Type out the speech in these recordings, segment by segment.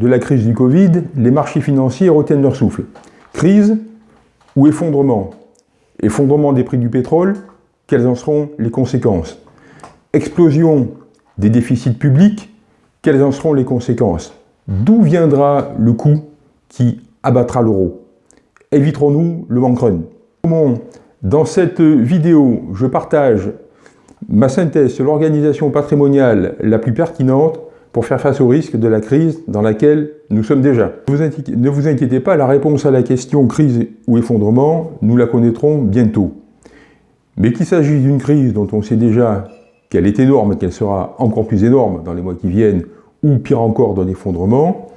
De la crise du Covid, les marchés financiers retiennent leur souffle. Crise ou effondrement. Effondrement des prix du pétrole, quelles en seront les conséquences? Explosion des déficits publics, quelles en seront les conséquences? D'où viendra le coût qui abattra l'euro? Éviterons-nous le bank run? Dans cette vidéo, je partage ma synthèse sur l'organisation patrimoniale la plus pertinente pour faire face au risque de la crise dans laquelle nous sommes déjà. Ne vous inquiétez pas, la réponse à la question crise ou effondrement, nous la connaîtrons bientôt. Mais qu'il s'agisse d'une crise dont on sait déjà qu'elle est énorme et qu'elle sera encore plus énorme dans les mois qui viennent, ou pire encore d'un effondrement,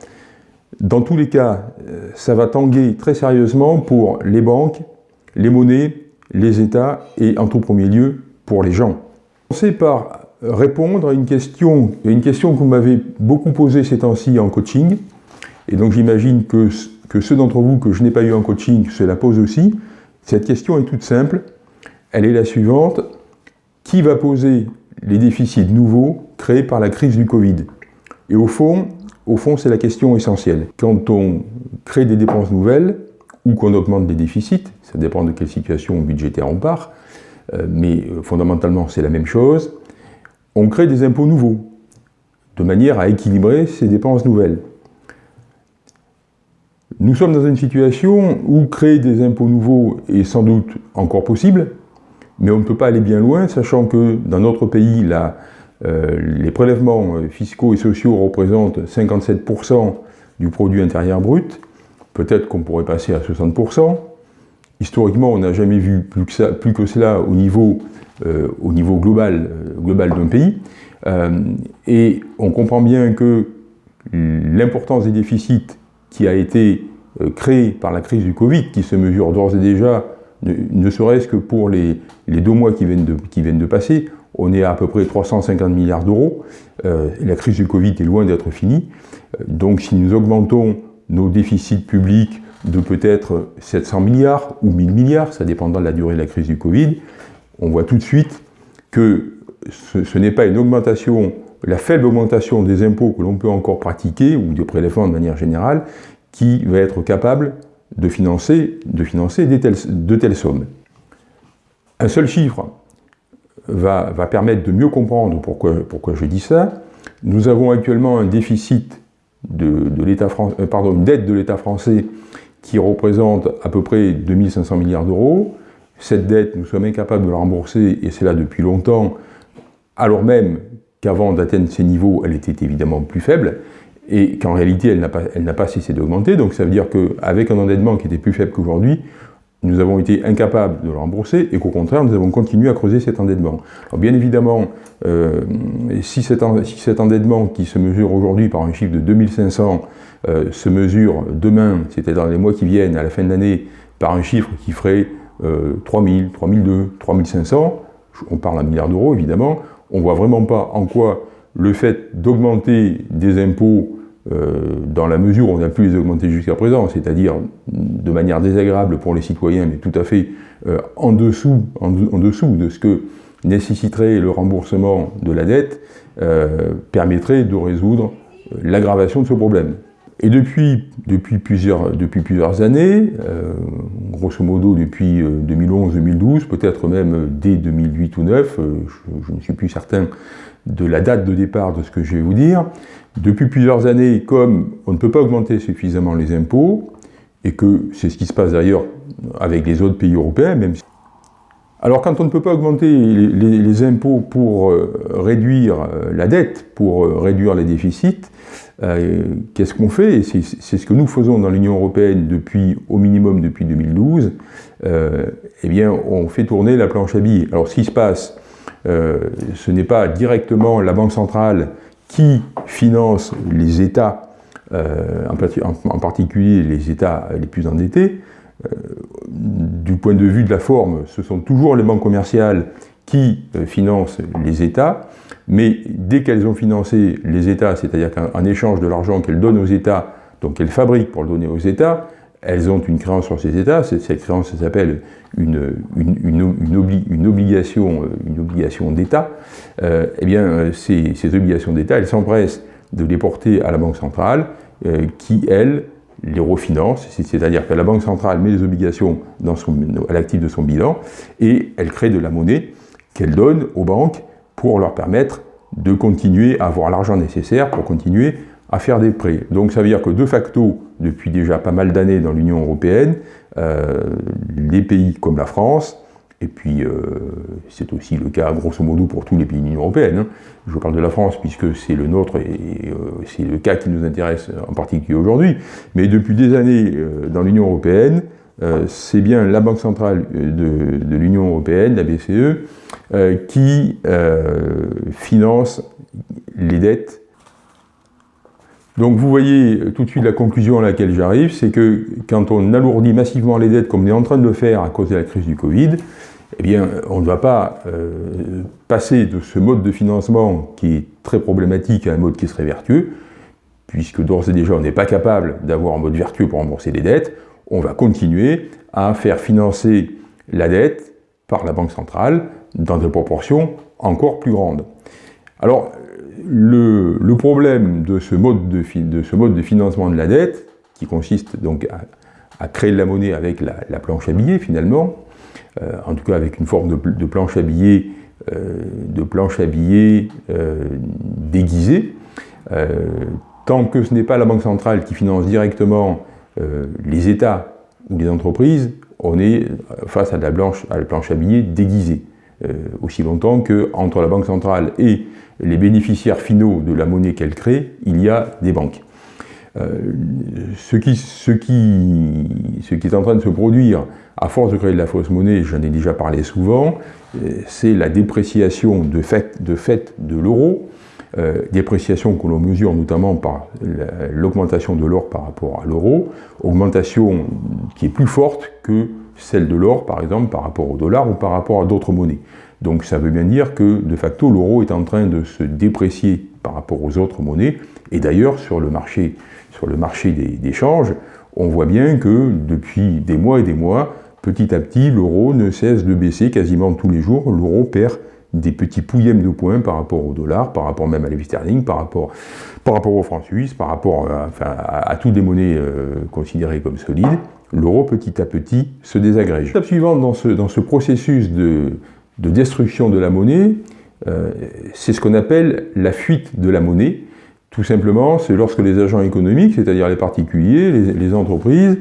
dans tous les cas, euh, ça va tanguer très sérieusement pour les banques, les monnaies, les États et en tout premier lieu pour les gens. Commencer par répondre à une question, une question que vous m'avez beaucoup posée ces temps-ci en coaching, et donc j'imagine que, que ceux d'entre vous que je n'ai pas eu en coaching se la posent aussi. Cette question est toute simple, elle est la suivante, qui va poser les déficits nouveaux créés par la crise du Covid? Et au fond, au fond c'est la question essentielle. Quand on crée des dépenses nouvelles, ou qu'on augmente des déficits, ça dépend de quelle situation budgétaire on part, euh, mais euh, fondamentalement c'est la même chose, on crée des impôts nouveaux, de manière à équilibrer ces dépenses nouvelles. Nous sommes dans une situation où créer des impôts nouveaux est sans doute encore possible, mais on ne peut pas aller bien loin, sachant que dans notre pays, euh, les prélèvements fiscaux et sociaux représentent 57% du produit intérieur brut, peut-être qu'on pourrait passer à 60%. Historiquement, on n'a jamais vu plus que, cela au niveau euh, euh, global d'un pays. Euh, et on comprend bien que l'importance des déficits qui a été créée par la crise du Covid, qui se mesure d'ores et déjà, ne, serait-ce que pour les, deux mois qui viennent, de, qui viennent de passer, on est à à peu près 350 milliards d'euros. la crise du Covid est loin d'être finie. donc si nous augmentons nos déficits publics de peut-être 700 milliards ou 1000 milliards, ça dépendra de la durée de la crise du Covid, on voit tout de suite que ce, n'est pas une augmentation, la faible augmentation des impôts que l'on peut encore pratiquer, ou des prélèvements de manière générale, qui va être capable de financer, de, financer de telles sommes. Un seul chiffre va, permettre de mieux comprendre pourquoi, pourquoi, je dis ça. Nous avons actuellement un déficit de, de l'État euh, pardon, une dette de l'État français qui représente à peu près 2500 milliards d'euros. Cette dette, nous sommes incapables de la rembourser, et c'est là depuis longtemps, alors même qu'avant d'atteindre ces niveaux, elle était évidemment plus faible, et qu'en réalité, elle n'a pas, pas, cessé d'augmenter. Donc ça veut dire qu'avec un endettement qui était plus faible qu'aujourd'hui, nous avons été incapables de le rembourser, et qu'au contraire, nous avons continué à creuser cet endettement. Alors bien évidemment, euh, si, cet, si, cet, endettement qui se mesure aujourd'hui par un chiffre de 2500 euh, se mesure demain, c'était dans les mois qui viennent, à la fin de l'année, par un chiffre qui ferait 3000, 3002, 3500, on parle un milliard d'euros évidemment, on ne voit vraiment pas en quoi le fait d'augmenter des impôts euh, dans la mesure où on a pu les augmenter jusqu'à présent, c'est-à-dire de manière désagréable pour les citoyens, mais tout à fait euh, en, dessous, en, dessous de ce que nécessiterait le remboursement de la dette, euh, permettrait de résoudre l'aggravation de ce problème. Et depuis, depuis, plusieurs, depuis plusieurs années, euh, grosso modo depuis 2011-2012, euh, peut-être même dès 2008 ou 2009, euh, je, ne suis plus certain de la date de départ de ce que je vais vous dire, depuis plusieurs années, comme on ne peut pas augmenter suffisamment les impôts, et que c'est ce qui se passe d'ailleurs avec les autres pays européens, même si alors quand on ne peut pas augmenter les, impôts pour réduire la dette, pour réduire les déficits, euh, qu'est-ce qu'on fait? C'est ce que nous faisons dans l'Union Européenne depuis, au minimum depuis 2012. Euh, eh bien, on fait tourner la planche à billets. Alors, ce qui se passe, euh, ce n'est pas directement la Banque centrale qui finance les États, en, particulier les États les plus endettés. Du point de vue de la forme, ce sont toujours les banques commerciales qui financent les États. Mais dès qu'elles ont financé les États, c'est-à-dire qu'en échange de l'argent qu'elles donnent aux États, donc qu'elles fabriquent pour le donner aux États, elles ont une créance sur ces États, cette créance s'appelle une, obligation, euh, une obligation d'État, euh, eh bien ces, ces obligations d'État, elles s'empressent de les porter à la Banque centrale, qui, elle, les refinance, c'est-à-dire que la Banque centrale met les obligations à l'actif de son bilan et elle crée de la monnaie qu'elle donne aux banques pour leur permettre de continuer à avoir l'argent nécessaire pour continuer à faire des prêts. Donc ça veut dire que de facto, depuis déjà pas mal d'années dans l'Union européenne, euh, les pays comme la France, et puis euh, c'est aussi le cas grosso modo pour tous les pays de l'Union européenne, hein. je parle de la France puisque c'est le nôtre et euh, c'est le cas qui nous intéresse en particulier aujourd'hui, mais depuis des années dans l'Union européenne, c'est bien la Banque centrale de, de l'Union européenne, la BCE, qui finance les dettes donc vous voyez tout de suite la conclusion à laquelle j'arrive, c'est que quand on alourdit massivement les dettes comme on est en train de le faire à cause de la crise du Covid, eh bien on ne va pas euh, passer de ce mode de financement qui est très problématique à un mode qui serait vertueux, puisque d'ores et déjà on n'est pas capable d'avoir un mode vertueux pour rembourser les dettes, on va continuer à faire financer la dette par la Banque centrale dans des proportions encore plus grandes. Alors, le, problème de ce, mode de, financement de la dette, qui consiste donc à, créer de la monnaie avec la, planche à billets finalement, euh, en tout cas avec une forme de, planche à billets, de planche à billets euh, euh, déguisée, tant que ce n'est pas la Banque centrale qui finance directement les États ou les entreprises, on est face à la, planche, à la planche à billets déguisée. aussi longtemps que entre la Banque centrale et les bénéficiaires finaux de la monnaie qu'elle crée, il y a des banques. Euh, ce, qui, est en train de se produire à force de créer de la fausse monnaie, j'en ai déjà parlé souvent, euh, c'est la dépréciation de fait de, fait de l'euro, euh, dépréciation que l'on mesure notamment par l'augmentation de l'or par rapport à l'euro, augmentation qui est plus forte que celle de l'or par exemple par rapport au dollar ou par rapport à d'autres monnaies. Donc ça veut bien dire que, de facto, l'euro est en train de se déprécier par rapport aux autres monnaies. Et d'ailleurs, sur le marché, sur des, on voit bien que depuis des mois et des mois, petit à petit, l'euro ne cesse de baisser quasiment tous les jours. L'euro perd des petits pouillèmes de points par rapport au dollar, par rapport même à la sterling, par rapport, par rapport au franc suisse, par rapport à, toutes les monnaies euh, considérées comme solides. L'euro, petit à petit, se désagrège. L'étape suivante dans ce, dans ce processus de, de destruction de la monnaie, euh, c'est ce qu'on appelle la fuite de la monnaie. Tout simplement, c'est lorsque les agents économiques, c'est-à-dire les particuliers, les, entreprises,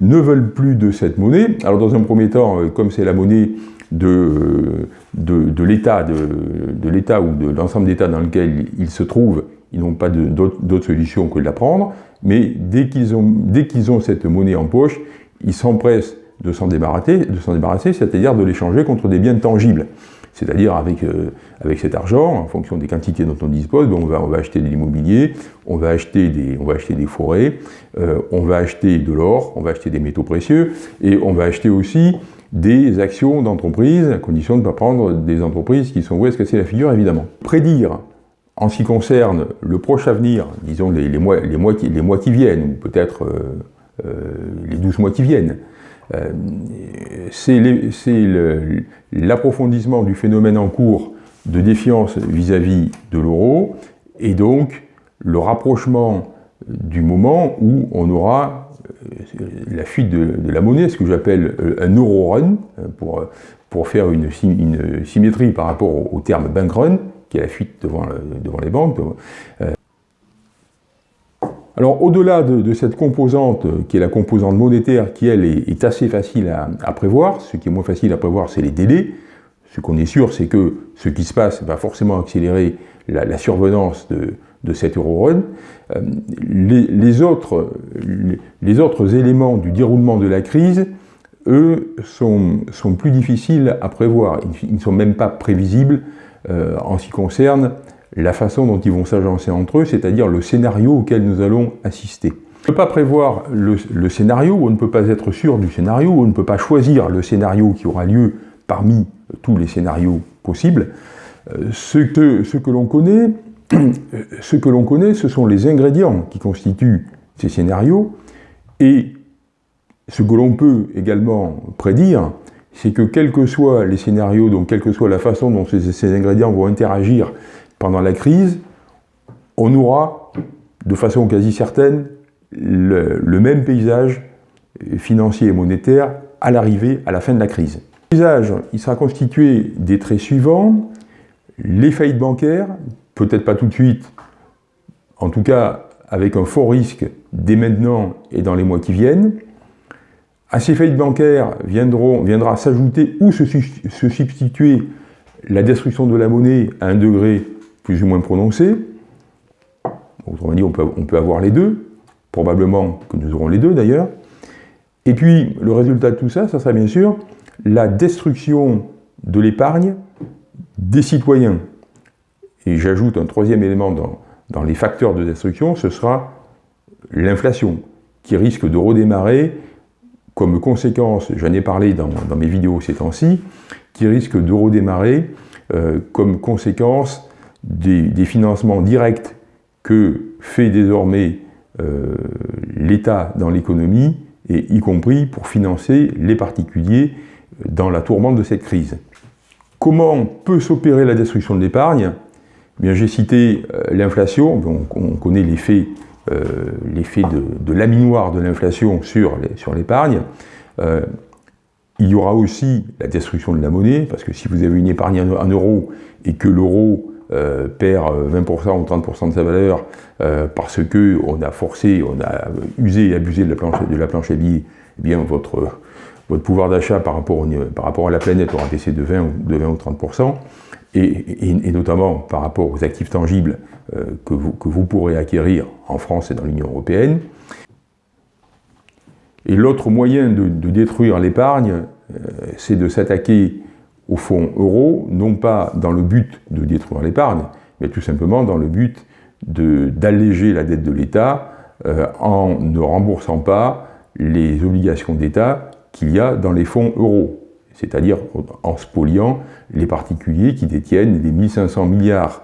ne veulent plus de cette monnaie. Alors dans un premier temps, euh, comme c'est la monnaie de, de, l'État de, l'État ou de l'ensemble d'États dans lequel ils se trouvent, ils n'ont pas d'autre solution que de la prendre, mais dès qu'ils ont, cette monnaie en poche, ils s'empressent de s'en débarrasser, débarrasser c'est-à-dire de l'échanger contre des biens tangibles. C'est-à-dire avec, euh, cet argent, en fonction des quantités dont on dispose, ben, on, va, acheter de l'immobilier, on, va acheter des, on va acheter des forêts, euh, on va acheter de l'or, on va acheter des métaux précieux, et on va acheter aussi des actions d'entreprises, à condition de ne pas prendre des entreprises qui sont vouées à se casser la figure, évidemment. Prédire, en ce qui concerne le proche avenir, disons les, mois, qui, viennent, ou peut-être euh, les 12 mois qui viennent, euh, c'est l'approfondissement du phénomène en cours de défiance vis-à-vis de l'euro, et donc le rapprochement du moment où on aura euh, la fuite de, la monnaie, ce que j'appelle euh, un euro run, pour, faire une, une, symétrie par rapport au, terme bank run, qui est la fuite devant, devant les banques, alors au-delà de, cette composante, euh, qui est la composante monétaire, qui elle est, assez facile à, prévoir, ce qui est moins facile à prévoir, c'est les délais. Ce qu'on est sûr, c'est que ce qui se passe va forcément accélérer la, survenance de, de cet euro run. Euh, les, autres, les, autres, éléments du déroulement de la crise, eux, sont, sont plus difficiles à prévoir. Ils, ne sont même pas prévisibles euh, en ce qui concerne la façon dont ils vont s'agencer entre eux, c'est-à-dire le scénario auquel nous allons assister. On ne peut pas prévoir le, scénario, on ne peut pas être sûr du scénario, on ne peut pas choisir le scénario qui aura lieu parmi tous les scénarios possibles. Euh, ce que, ce que l'on connaît, ce que l'on connaît, ce sont les ingrédients qui constituent ces scénarios, et ce que l'on peut également prédire, c'est que quels que soient les scénarios, donc quelle que soit la façon dont ces ingrédients vont interagir pendant la crise, on aura de façon quasi certaine le, même paysage financier et monétaire à l'arrivée, à la fin de la crise. Le paysage, sera constitué des traits suivants, les faillites bancaires, peut-être pas tout de suite, en tout cas avec un fort risque dès maintenant et dans les mois qui viennent. À ces faillites bancaires viendra s'ajouter ou se, substituer la destruction de la monnaie à un degré plus ou moins prononcé. Autrement dit, on peut, avoir les deux, probablement que nous aurons les deux d'ailleurs. Et puis, le résultat de tout ça, ça sera bien sûr la destruction de l'épargne des citoyens. Et j'ajoute un troisième élément dans les facteurs de destruction, ce sera l'inflation, qui risque de redémarrer comme conséquence, j'en ai parlé dans, mes vidéos ces temps-ci, qui risque de redémarrer euh, comme conséquence des, financements directs que fait désormais euh, l'État dans l'économie, et y compris pour financer les particuliers dans la tourmente de cette crise. Comment peut s'opérer la destruction de l'épargne? Eh J'ai cité euh, l'inflation, on, connaît l'effet de, de laminoir de l'inflation sur l'épargne. Euh, il y aura aussi la destruction de la monnaie, parce que si vous avez une épargne en euros et que l'euro euh, perd 20% ou 30% de sa valeur parce qu'on a forcé, on a usé et abusé de la planche, de la planche à billets, eh bien votre, votre pouvoir d'achat par, rapport par rapport à la planète aura baissé de 20, de 20 ou 30%, et, notamment par rapport aux actifs tangibles euh, que, vous, pourrez acquérir en France et dans l'Union européenne. Et l'autre moyen de, détruire l'épargne, euh, c'est de s'attaquer au fonds euro, non pas dans le but de détruire l'épargne, mais tout simplement dans le but d'alléger la dette de l'État euh, en ne remboursant pas les obligations d'État qu'il y a dans les fonds euros, c'est-à-dire en spoliant les particuliers qui détiennent les 1500 milliards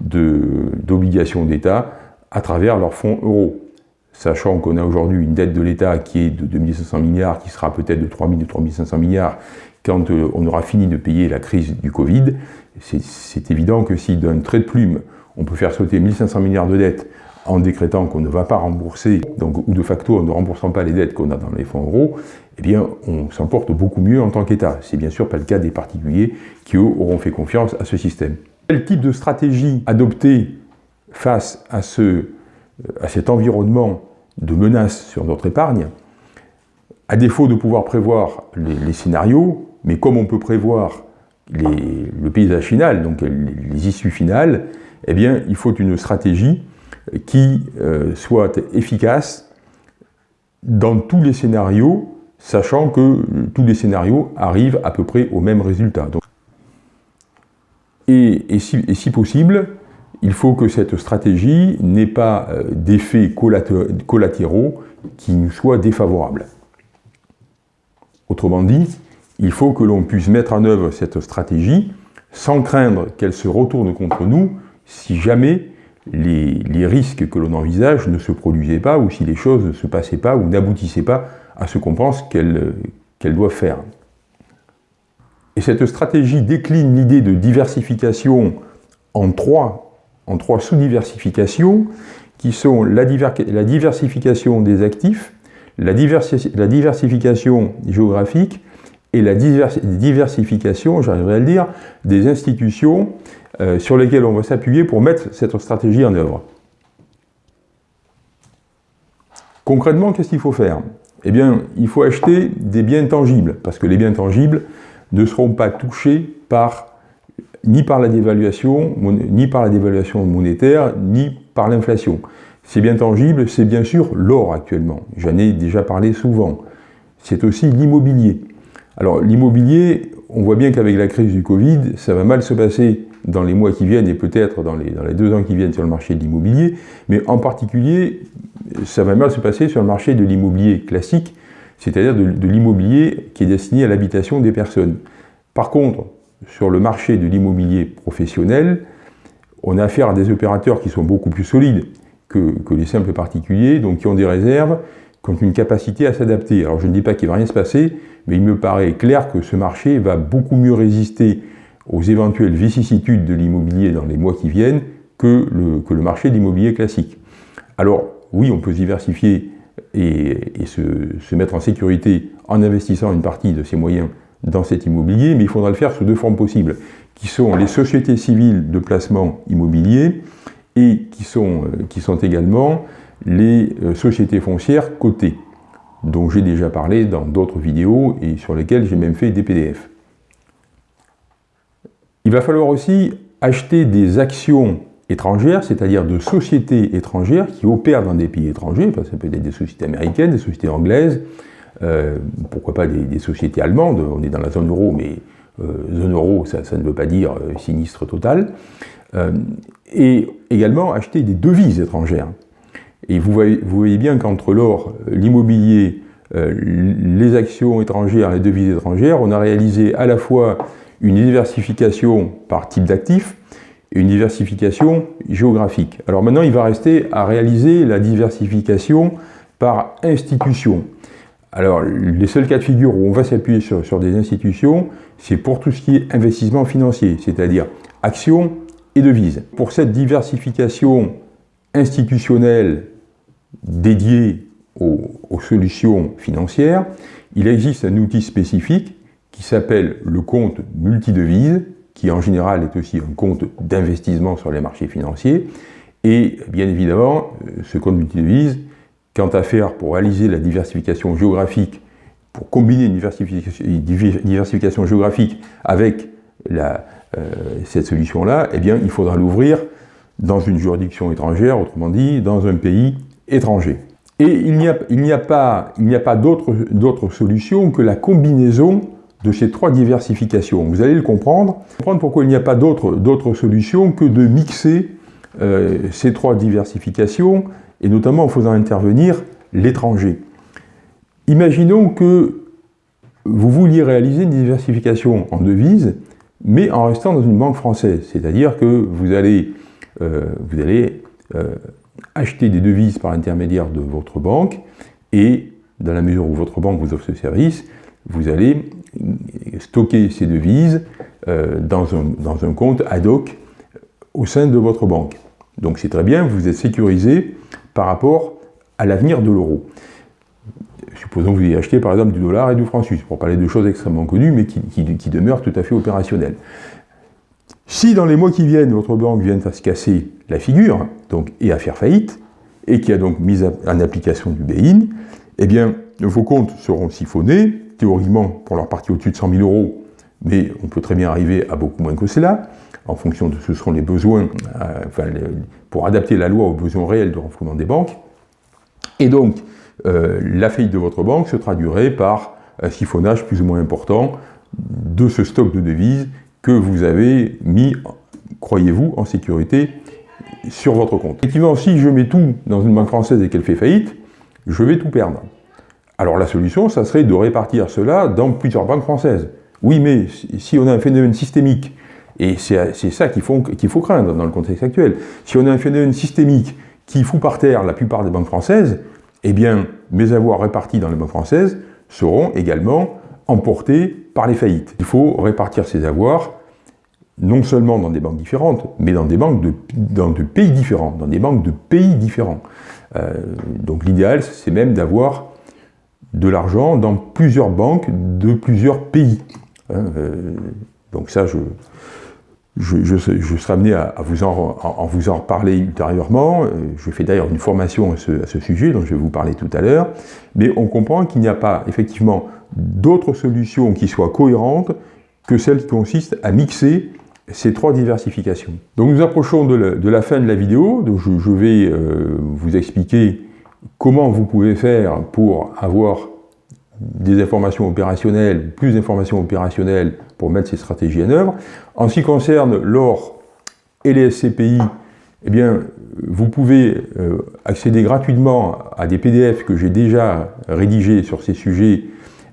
d'obligations d'État à travers leurs fonds euros. Sachant qu'on a aujourd'hui une dette de l'État qui est de 2500 milliards, qui sera peut-être de 3000 ou 3500 milliards quand euh, on aura fini de payer la crise du Covid, c'est évident que si d'un trait de plume, on peut faire sauter 1500 milliards de dettes en décrétant qu'on ne va pas rembourser, donc, ou de facto en ne remboursant pas les dettes qu'on a dans les fonds euros, eh on s'en porte beaucoup mieux en tant qu'État. C'est bien sûr pas le cas des particuliers qui, auront fait confiance à ce système. Quel type de stratégie adopter face à, ce, à cet environnement de menace sur notre épargne? À défaut de pouvoir prévoir les, scénarios, mais comme on peut prévoir le paysage final, donc les, issues finales, eh bien, il faut une stratégie qui euh, soit efficace dans tous les scénarios, sachant que tous les scénarios arrivent à peu près au même résultat. et, si, possible, il faut que cette stratégie n'ait pas euh, d'effets collatéraux qui nous soient défavorables. Autrement dit, il faut que l'on puisse mettre en œuvre cette stratégie sans craindre qu'elle se retourne contre nous si jamais les, risques que l'on envisage ne se produisaient pas ou si les choses ne se passaient pas ou n'aboutissaient pas à ce qu'on pense qu'elles doivent faire. Et cette stratégie décline l'idée de diversification en trois, en trois sous-diversifications qui sont la, diversification des actifs, la, la diversification géographique et la diversification, j'arriverai à le dire, des institutions euh, sur lesquelles on va s'appuyer pour mettre cette stratégie en œuvre. Concrètement, qu'est-ce qu'il faut faire? Eh bien, il faut acheter des biens tangibles, parce que les biens tangibles ne seront pas touchés ni par la dévaluation, ni par la dévaluation monétaire, ni par l'inflation. Ces biens tangibles, c'est bien sûr l'or actuellement. J'en ai déjà parlé souvent. C'est aussi l'immobilier. Alors l'immobilier, on voit bien qu'avec la crise du Covid, ça va mal se passer dans les mois qui viennent et peut-être dans les deux ans qui viennent sur le marché de l'immobilier, mais en particulier, ça va mal se passer sur le marché de l'immobilier classique, c'est-à-dire de, l'immobilier qui est destiné à l'habitation des personnes. Par contre, sur le marché de l'immobilier professionnel, on a affaire à des opérateurs qui sont beaucoup plus solides que, que les simples particuliers, donc qui ont des réserves, qui ont une capacité à s'adapter. Alors je ne dis pas qu'il ne va rien se passer, mais il me paraît clair que ce marché va beaucoup mieux résister aux éventuelles vicissitudes de l'immobilier dans les mois qui viennent que le, que le marché de l'immobilier classique. Alors, oui, on peut diversifier et, se, mettre en sécurité en investissant une partie de ses moyens dans cet immobilier, mais il faudra le faire sous deux formes possibles, qui sont les sociétés civiles de placement immobilier et qui sont, euh, également les euh, sociétés foncières cotées, dont j'ai déjà parlé dans d'autres vidéos et sur lesquelles j'ai même fait des PDF. Il va falloir aussi acheter des actions étrangères, c'est-à-dire de sociétés étrangères qui opèrent dans des pays étrangers, ça peut être des sociétés américaines, des sociétés anglaises, euh, pourquoi pas des, sociétés allemandes, on est dans la zone euro, mais euh, zone euro, ça, ne veut pas dire euh, sinistre total, et également acheter des devises étrangères. Et vous voyez, vous voyez bien qu'entre l'or, l'immobilier, les actions étrangères, les devises étrangères, on a réalisé à la fois une diversification par type d'actifs, une diversification géographique. Alors maintenant, il va rester à réaliser la diversification par institution. Alors, les seuls cas de figure où on va s'appuyer sur, des institutions, c'est pour tout ce qui est investissement financier, c'est-à-dire actions et devises. Pour cette diversification institutionnelle dédiée aux, aux solutions financières, il existe un outil spécifique qui s'appelle le compte multidevise, qui en général est aussi un compte d'investissement sur les marchés financiers. Et bien évidemment, euh, ce compte multidevise, quant à faire pour réaliser la diversification géographique, pour combiner une diversification, géographique avec euh, cette solution-là, eh bien, il faudra l'ouvrir dans une juridiction étrangère, autrement dit, dans un pays étranger. Et il n'y a, pas d'autre solution que la combinaison de ces trois diversifications. Vous allez le comprendre, comprendre pourquoi il n'y a pas d'autre solution que de mixer euh, ces trois diversifications, et notamment en faisant intervenir l'étranger. Imaginons que vous vouliez réaliser une diversification en devises, mais en restant dans une banque française, c'est-à-dire que vous allez, euh, euh, acheter des devises par l'intermédiaire de votre banque, et dans la mesure où votre banque vous offre ce service, vous allez stocker ces devises euh, dans, un, compte ad hoc au sein de votre banque. Donc c'est très bien, vous êtes sécurisé par rapport à l'avenir de l'euro. Supposons que vous ayez acheté par exemple du dollar et du franc suisse, pour parler de choses extrêmement connues, mais qui, qui, demeurent tout à fait opérationnelles. Si dans les mois qui viennent, votre banque vient à se casser la figure, donc, et à faire faillite, et qui a donc mis en application du bail-in, eh bien, vos comptes seront siphonnés, théoriquement pour leur partie au-dessus de 100 000 euros, mais on peut très bien arriver à beaucoup moins que cela, en fonction de ce que seront les besoins, euh, pour adapter la loi aux besoins réels de renflouement des banques. Et donc, euh, la faillite de votre banque se traduirait par un siphonnage plus ou moins important de ce stock de devises que vous avez mis, croyez-vous, en sécurité sur votre compte. Effectivement, si je mets tout dans une banque française et qu'elle fait faillite, je vais tout perdre. Alors la solution, ça serait de répartir cela dans plusieurs banques françaises. Oui, mais si on a un phénomène systémique, et c'est ça qu'il faut, craindre dans le contexte actuel, si on a un phénomène systémique qui fout par terre la plupart des banques françaises, eh bien, mes avoirs répartis dans les banques françaises seront également emportés par les faillites. Il faut répartir ces avoirs non seulement dans des banques différentes, mais dans des banques de, dans de pays différents, dans des banques de pays différents. Euh, donc l'idéal, c'est même d'avoir de l'argent dans plusieurs banques de plusieurs pays. Hein, euh, donc ça, je, je, serai amené à, vous en, reparler ultérieurement. Euh, je fais d'ailleurs une formation à ce, sujet, dont je vais vous parler tout à l'heure. Mais on comprend qu'il n'y a pas effectivement d'autres solutions qui soient cohérentes que celle qui consiste à mixer ces trois diversifications. Donc nous approchons de la, fin de la vidéo, donc je, vais euh, vous expliquer comment vous pouvez faire pour avoir des informations opérationnelles, plus d'informations opérationnelles pour mettre ces stratégies en œuvre. En ce qui concerne l'or et les SCPI, eh bien, vous pouvez euh, accéder gratuitement à des PDF que j'ai déjà rédigés sur ces sujets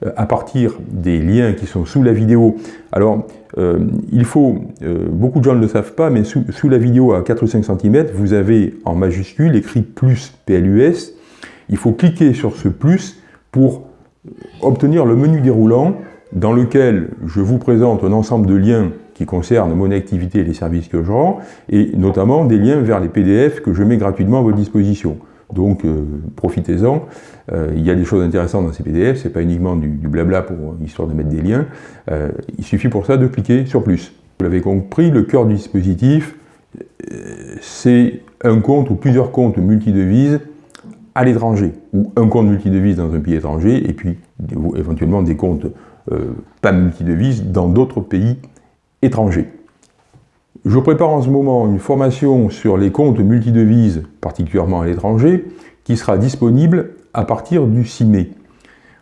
euh, à partir des liens qui sont sous la vidéo. Alors, euh, il faut, beaucoup de gens ne le savent pas, mais sous, sous, la vidéo à 4 ou 5 cm, vous avez en majuscule écrit plus PLUS, il faut cliquer sur ce plus pour obtenir le menu déroulant dans lequel je vous présente un ensemble de liens qui concernent mon activité et les services que je rends, et notamment des liens vers les PDF que je mets gratuitement à votre disposition. Donc profitez-en. il y a des choses intéressantes dans ces PDF, c'est pas uniquement du, blabla pour histoire de mettre des liens. il suffit pour ça de cliquer sur plus. Vous l'avez compris, le cœur du dispositif, c'est un compte ou plusieurs comptes multidevises à l'étranger, ou un compte multidevises dans un pays étranger, et puis éventuellement des comptes euh, pas multidevises dans d'autres pays étrangers. Je prépare en ce moment une formation sur les comptes multidevises, particulièrement à l'étranger, qui sera disponible à partir du 6 mai.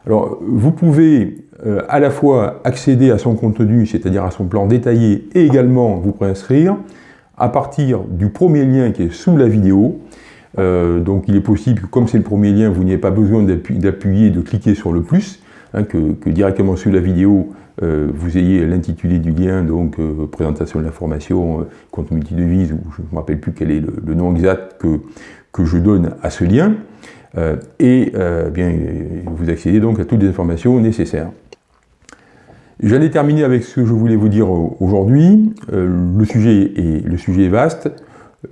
Alors, vous pouvez euh, à la fois accéder à son contenu, c'est-à-dire à son plan détaillé, et également vous préinscrire à partir du premier lien qui est sous la vidéo. Euh, donc il est possible que comme c'est le premier lien, vous n'ayez pas besoin d'appuyer, de cliquer sur le plus, hein, que, directement sous la vidéo, euh, vous ayez l'intitulé du lien, donc présentation de l'information, compte multidevise, ou je ne me rappelle plus quel est le, nom exact que, que je donne à ce lien. et bien, vous accédez donc à toutes les informations nécessaires. J'allais terminer avec ce que je voulais vous dire aujourd'hui. Euh, le, le sujet est vaste.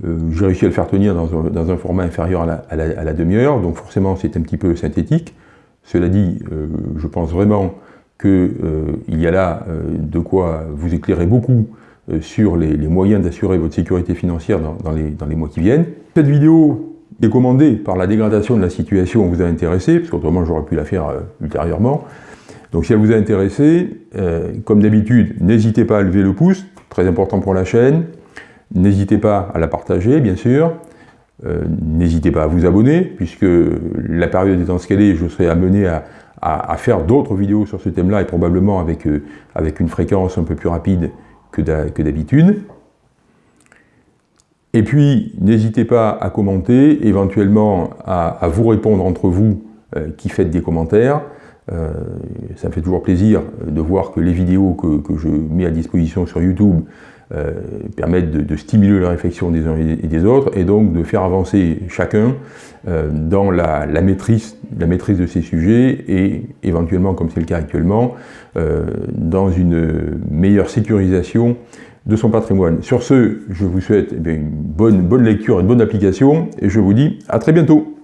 Euh, j'ai réussi à le faire tenir dans un, format inférieur à la, demi-heure, donc forcément c'est un petit peu synthétique. Cela dit, euh, je pense vraiment qu'il y a là de quoi vous éclairer beaucoup sur les, moyens d'assurer votre sécurité financière dans, les, mois qui viennent. Cette vidéo est commandée par la dégradation de la situation vous a intéressé, parce qu'autrement j'aurais pu la faire ultérieurement. Donc si elle vous a intéressé, euh, comme d'habitude, n'hésitez pas à lever le pouce, très important pour la chaîne. N'hésitez pas à la partager, bien sûr. Euh, n'hésitez pas à vous abonner, puisque la période étant est, je serai amené à, faire d'autres vidéos sur ce thème-là, et probablement avec, euh, une fréquence un peu plus rapide que d'habitude. Et puis, n'hésitez pas à commenter, éventuellement à, vous répondre entre vous qui faites des commentaires. Euh, ça me fait toujours plaisir de voir que les vidéos que, je mets à disposition sur YouTube euh, permettent de, stimuler la réflexion des uns et des autres, et donc de faire avancer chacun euh, dans la, maîtrise, de ces sujets, et éventuellement, comme c'est le cas actuellement, dans une meilleure sécurisation de son patrimoine. Sur ce, je vous souhaite eh une bonne lecture et une bonne application, et je vous dis à très bientôt